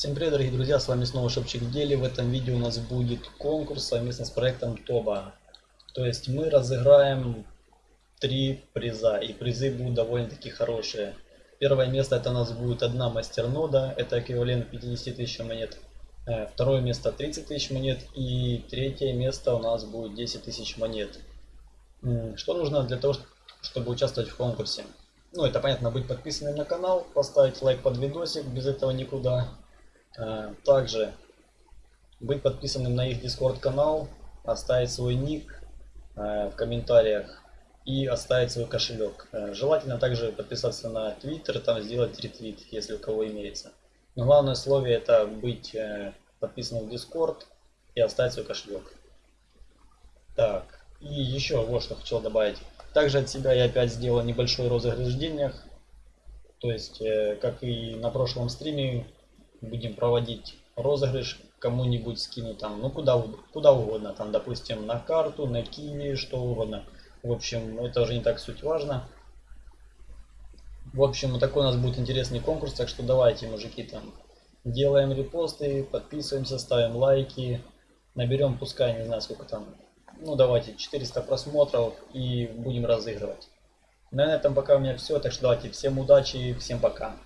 Всем привет, дорогие друзья, с вами снова Шопчик в деле. В этом видео у нас будет конкурс совместно с проектом Тоба. То есть мы разыграем три приза, и призы будут довольно-таки хорошие. Первое место это у нас будет одна мастернода, это эквивалент 50 тысяч монет. Э, второе место 30 тысяч монет и третье место у нас будет 10 тысяч монет. Что нужно для того, чтобы участвовать в конкурсе? Ну, это понятно, быть подписанным на канал, поставить лайк под видосик, без этого никуда. Э, также быть подписанным на их Discord канал, оставить свой ник э, в комментариях и оставить свой кошелек. Э, желательно также подписаться на Twitter, там сделать ретвит, если у кого имеется. Но главное условие это быть подписанным в Discord и оставить свой кошелек. Так, и еще вот что хотел добавить. Также от себя я опять сделал небольшой розыгрыш денег. То есть, как и на прошлом стриме, будем проводить розыгрыш, кому-нибудь скину там, ну куда, куда угодно, там, допустим, на карту, на киви, что угодно. В общем, это уже не так суть важно. В общем, такой у нас будет интересный конкурс, так что давайте, мужики, там, делаем репосты, подписываемся, ставим лайки, наберем, пускай, не знаю, сколько там, ну давайте, 400 просмотров и будем разыгрывать. На этом пока у меня все, так что давайте, всем удачи, всем пока.